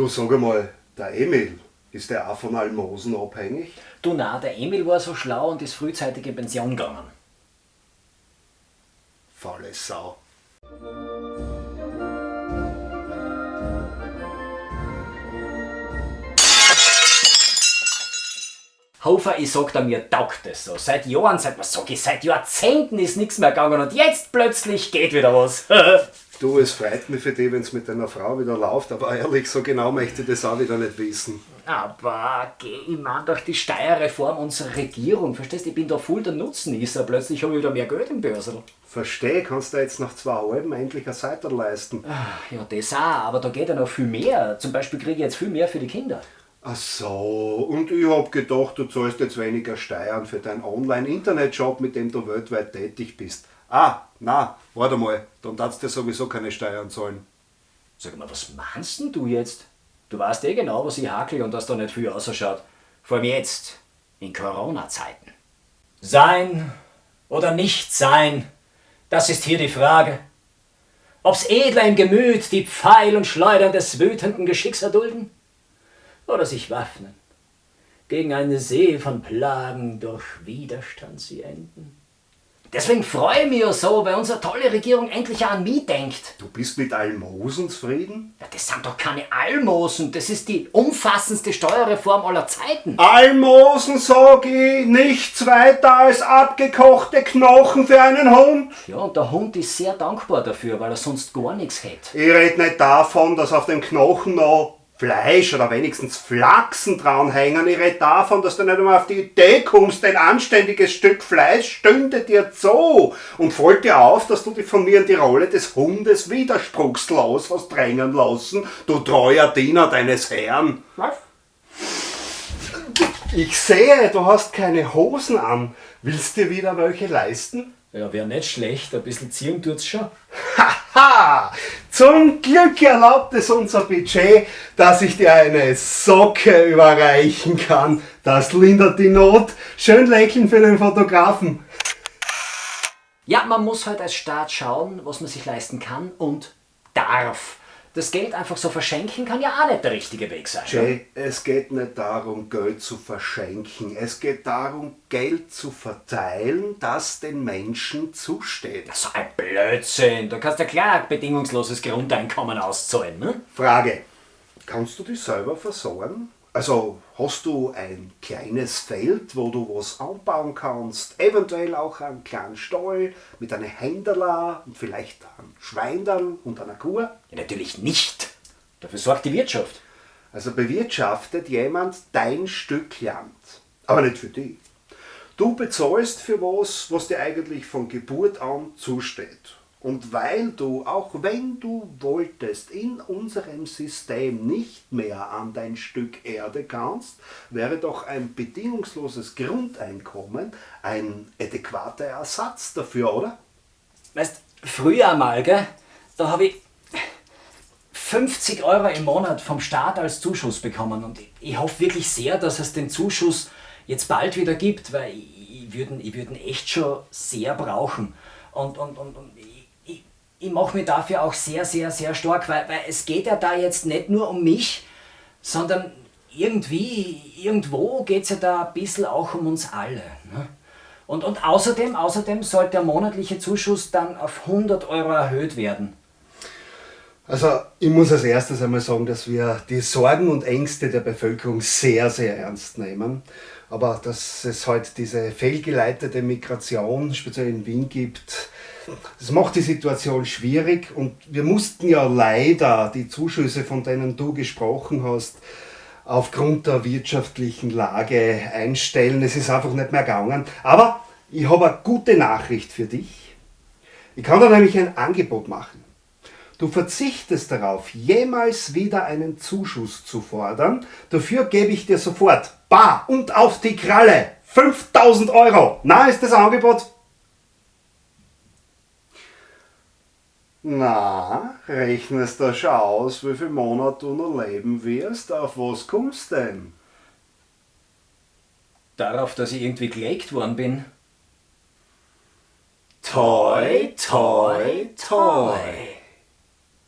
Du sag einmal, der Emil, ist der auch von Almosen abhängig? Du na, der Emil war so schlau und ist frühzeitig in Pension gegangen. Faule Sau. Hofer, ich sag da, mir taugt es so. Seit Jahren, seit, was sag ich, seit Jahrzehnten ist nichts mehr gegangen und jetzt plötzlich geht wieder was. Du, es freut mich für dich, wenn es mit deiner Frau wieder läuft, aber ehrlich, so genau möchte ich das auch wieder nicht wissen. Aber geh, ich mein doch die Steuerreform unserer Regierung, verstehst du? Ich bin da voll der Nutznießer, plötzlich habe ich wieder mehr Geld im Börsel. Versteh, kannst du jetzt nach zwei halben endlich ein Seiter leisten. Ja, das auch, aber da geht ja noch viel mehr. Zum Beispiel kriege ich jetzt viel mehr für die Kinder. Ach so, und ich hab gedacht, du zahlst jetzt weniger Steuern für deinen Online-Internet-Shop, mit dem du weltweit tätig bist. Ah, na, warte mal, dann darfst du sowieso keine Steuern zahlen. Sag mal, was meinst denn du jetzt? Du weißt eh genau, was ich hakel und dass da nicht viel ausschaut. Vor allem jetzt, in Corona-Zeiten. Sein oder nicht sein, das ist hier die Frage. Ob's edler im Gemüt die Pfeil und Schleudern des wütenden Geschicks erdulden? Oder sich waffnen, gegen eine See von Plagen durch Widerstand sie enden? Deswegen freue ich mich ja so, weil unsere tolle Regierung endlich auch an mich denkt. Du bist mit Almosen zufrieden? Ja, das sind doch keine Almosen, das ist die umfassendste Steuerreform aller Zeiten. Almosen, sag ich, nichts weiter als abgekochte Knochen für einen Hund. Ja, und der Hund ist sehr dankbar dafür, weil er sonst gar nichts hätte. Ich red nicht davon, dass auf dem Knochen noch Fleisch oder wenigstens Flachsen dranhängen. Ich rede davon, dass du nicht einmal auf die Idee kommst, ein anständiges Stück Fleisch stünde dir zu und fällt dir auf, dass du dich von mir in die Rolle des Hundes widerspruchslos hast drängen lassen, du treuer Diener deines Herrn. Was? Ich sehe, du hast keine Hosen an. Willst dir wieder welche leisten? Ja, wäre nicht schlecht, ein bisschen ziehen tut's schon. Haha! Zum Glück erlaubt es unser Budget, dass ich dir eine Socke überreichen kann. Das lindert die Not. Schön lächeln für den Fotografen. Ja, man muss halt als Staat schauen, was man sich leisten kann und darf. Das Geld einfach so verschenken kann ja auch nicht der richtige Weg sein. Jay, es geht nicht darum, Geld zu verschenken. Es geht darum, Geld zu verteilen, das den Menschen zusteht. So ein Blödsinn. Da kannst du ja klar ein bedingungsloses Grundeinkommen auszahlen, ne? Frage. Kannst du dich selber versorgen? Also hast du ein kleines Feld, wo du was anbauen kannst, eventuell auch einen kleinen Stall mit einer Händerla und vielleicht einem Schweindern und einer Kuh? Ja, natürlich nicht. Dafür sorgt die Wirtschaft. Also bewirtschaftet jemand dein Stück Land, aber nicht für dich. Du bezahlst für was, was dir eigentlich von Geburt an zusteht. Und weil du, auch wenn du wolltest, in unserem System nicht mehr an dein Stück Erde kannst, wäre doch ein bedingungsloses Grundeinkommen ein adäquater Ersatz dafür, oder? Weißt, früher mal, gell, da habe ich 50 Euro im Monat vom Staat als Zuschuss bekommen und ich, hoffe wirklich sehr, dass es den Zuschuss jetzt bald wieder gibt, weil ich, ich würde ihn echt schon sehr brauchen. Und, und, und, und ich, mache mich dafür auch sehr, sehr, sehr stark, weil, weil es geht ja da jetzt nicht nur um mich, sondern irgendwie, irgendwo geht es ja da ein bisschen auch um uns alle. Ne? Und, und außerdem, außerdem sollte der monatliche Zuschuss dann auf 100 Euro erhöht werden. Also ich muss als erstes einmal sagen, dass wir die Sorgen und Ängste der Bevölkerung sehr, sehr ernst nehmen. Aber dass es halt diese fehlgeleitete Migration, speziell in Wien, gibt, das macht die Situation schwierig und wir mussten ja leider die Zuschüsse, von denen du gesprochen hast, aufgrund der wirtschaftlichen Lage einstellen. Es ist einfach nicht mehr gegangen. Aber ich habe eine gute Nachricht für dich. Ich kann dir nämlich ein Angebot machen. Du verzichtest darauf, jemals wieder einen Zuschuss zu fordern. Dafür gebe ich dir sofort bar und auf die Kralle 5000 Euro. Na, ist das Angebot? Na, rechnest du schon aus, wie viele Monate du noch leben wirst? Auf was kommst denn? Darauf, dass ich irgendwie gelegt worden bin. Toi, toi, toi.